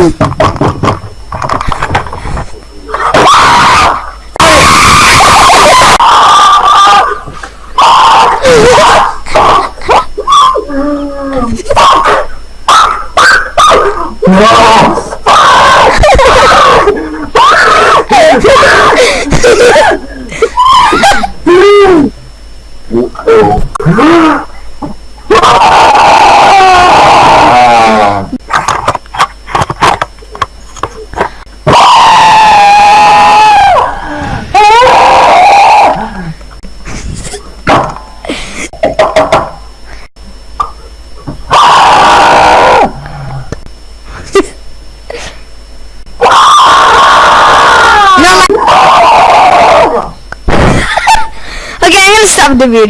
Oh, I'm stop the video.